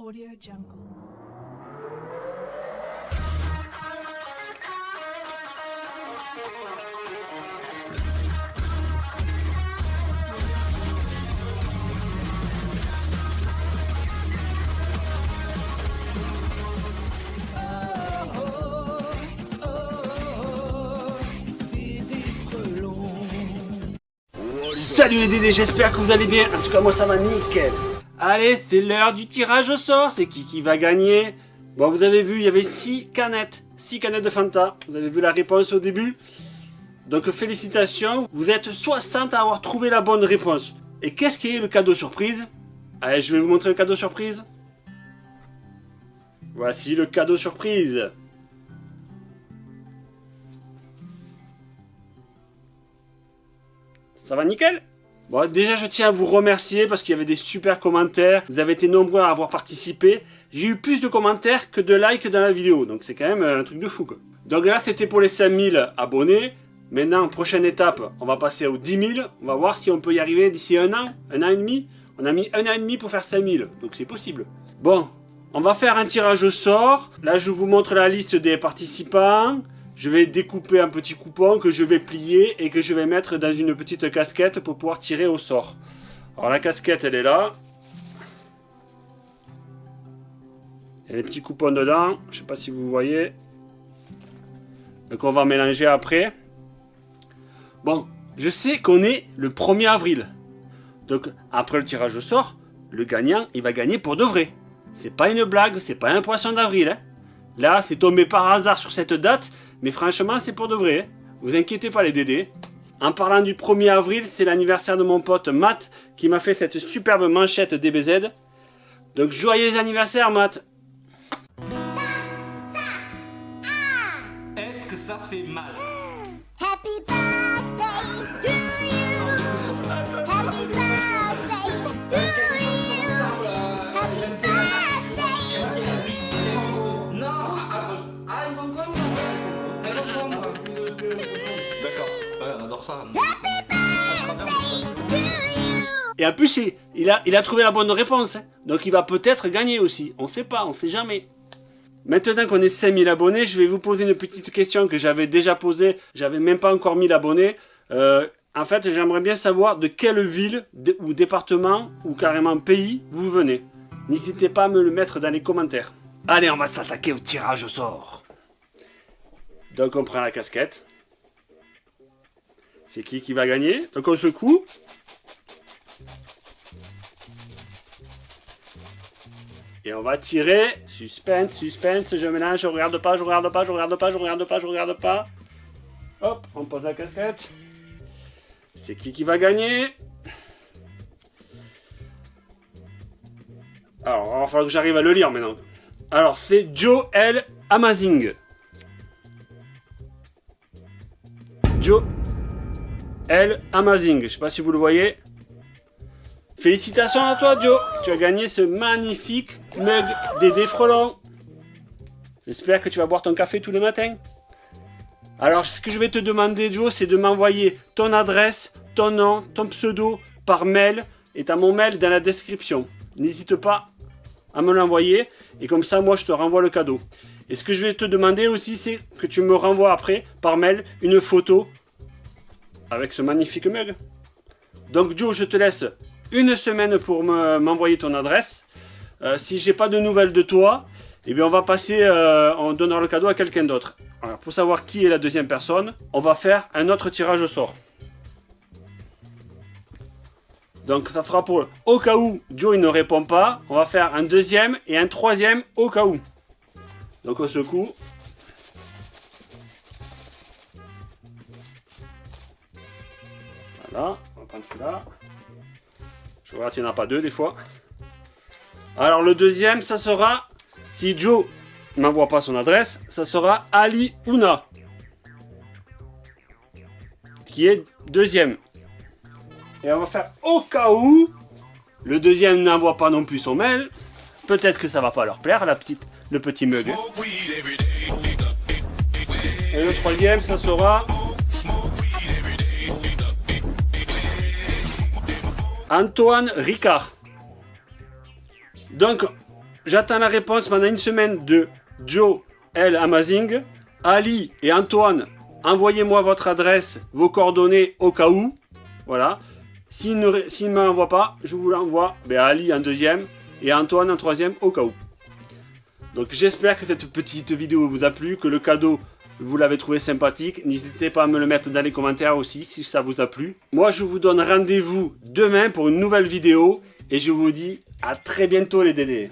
Audio Jungle. Salut les Dédés, j'espère que vous allez bien. En tout cas, moi ça va nickel. Allez, c'est l'heure du tirage au sort. C'est qui qui va gagner Bon, vous avez vu, il y avait 6 canettes. 6 canettes de Fanta. Vous avez vu la réponse au début. Donc félicitations, vous êtes 60 à avoir trouvé la bonne réponse. Et qu'est-ce qui est le cadeau surprise? Allez, je vais vous montrer le cadeau surprise. Voici le cadeau surprise. Ça va nickel? Bon, déjà, je tiens à vous remercier parce qu'il y avait des super commentaires. Vous avez été nombreux à avoir participé. J'ai eu plus de commentaires que de likes dans la vidéo. Donc, c'est quand même un truc de fou, quoi. Donc là, c'était pour les 5000 abonnés. Maintenant, prochaine étape, on va passer aux 10 000. On va voir si on peut y arriver d'ici un an, un an et demi. On a mis un an et demi pour faire 5000. Donc, c'est possible. Bon, on va faire un tirage au sort. Là, je vous montre la liste des participants je vais découper un petit coupon que je vais plier et que je vais mettre dans une petite casquette pour pouvoir tirer au sort. Alors la casquette elle est là. Il y a les petits coupons dedans, je ne sais pas si vous voyez. Donc on va mélanger après. Bon, je sais qu'on est le 1er avril. Donc après le tirage au sort, le gagnant il va gagner pour de vrai. C'est pas une blague, c'est pas un poisson d'avril. Hein. Là, c'est tombé par hasard sur cette date, mais franchement, c'est pour de vrai. Hein. Vous inquiétez pas les dédés. En parlant du 1er avril, c'est l'anniversaire de mon pote Matt qui m'a fait cette superbe manchette DBZ. Donc joyeux anniversaire Matt Est-ce que ça fait mal? Ça. Et en plus, il, il a, il a trouvé la bonne réponse. hein. Donc il va peut-être gagner aussi. On sait pas, on sait jamais. Maintenant qu'on est 5000 abonnés, je vais vous poser une petite question que j'avais déjà posée. J'avais même pas encore 1000 abonnés. Euh, en fait, j'aimerais bien savoir de quelle ville ou département ou carrément pays vous venez. N'hésitez pas à me le mettre dans les commentaires. Allez, on va s'attaquer au tirage au sort. Donc on prend la casquette. C'est qui qui va gagner Donc on secoue. Et on va tirer. Suspense, suspense, je mélange, je regarde pas, je regarde pas, je regarde pas, je regarde pas, je regarde pas. Hop, on pose la casquette. C'est qui qui va gagner Alors, il va falloir que j'arrive à le lire maintenant. Alors, c'est Joe L. Amazing. Joe L. Amazing. Je sais pas si vous le voyez. Félicitations à toi, Joe. Tu as gagné ce magnifique mug Dédé Frelon. J'espère que tu vas boire ton café tous les matins. Alors, ce que je vais te demander, Joe, c'est de m'envoyer ton adresse, ton nom, ton pseudo par mail. Et t'as mon mail dans la description. N'hésite pas à me l'envoyer. Et comme ça, moi, je te renvoie le cadeau. Et ce que je vais te demander aussi, c'est que tu me renvoies après, par mail, une photo avec ce magnifique mug. Donc, Joe, je te laisse une semaine pour me- m'envoyer ton adresse. Euh, si j'ai pas de nouvelles de toi, eh bien on va passer, euh, on donnera le cadeau à quelqu'un d'autre. Pour savoir qui est la deuxième personne, on va faire un autre tirage au sort. Donc ça sera pour au cas où Joe il ne répond pas, on va faire un deuxième et un troisième au cas où. Donc on secoue. Voilà, on va prendre celui-là. Je regarde s'il n'y en a pas deux des fois. Alors le deuxième, ça sera, si Joe n'envoie pas son adresse, ça sera Ali Ouna. Qui est deuxième. Et on va faire au cas où le deuxième n'envoie pas non plus son mail. Peut-être que ça va pas leur plaire, la petite, le petit mug. Et le troisième, ça sera Antoine Ricard. Donc, j'attends la réponse pendant une semaine de Joe L. Amazing. Ali et Antoine, envoyez-moi votre adresse, vos coordonnées au cas où. Voilà. S'il ne, ne m'envoie pas, je vous l'envoie ben, Ali en deuxième et Antoine en troisième au cas où. Donc j'espère que cette petite vidéo vous a plu, que le cadeau vous l'avez trouvé sympathique. N'hésitez pas à me le mettre dans les commentaires aussi si ça vous a plu. Moi je vous donne rendez-vous demain pour une nouvelle vidéo et je vous dis à très bientôt les dédés.